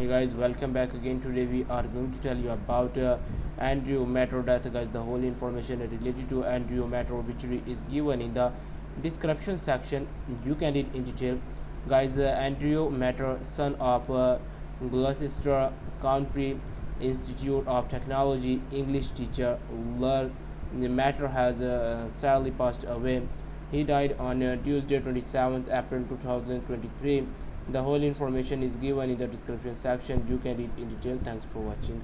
hey guys welcome back again. Today we are going to tell you about uh, andrew metro death guys. The whole information related to andrew metro obituary is given in the description section. You can read in detail. Guys uh, andrew metro son of uh, gloucester county institute of technology english teacher the matter has uh, sadly passed away. He died on uh, tuesday 27th april 2023 the whole information is given in the description section. You can read in detail. Thanks for watching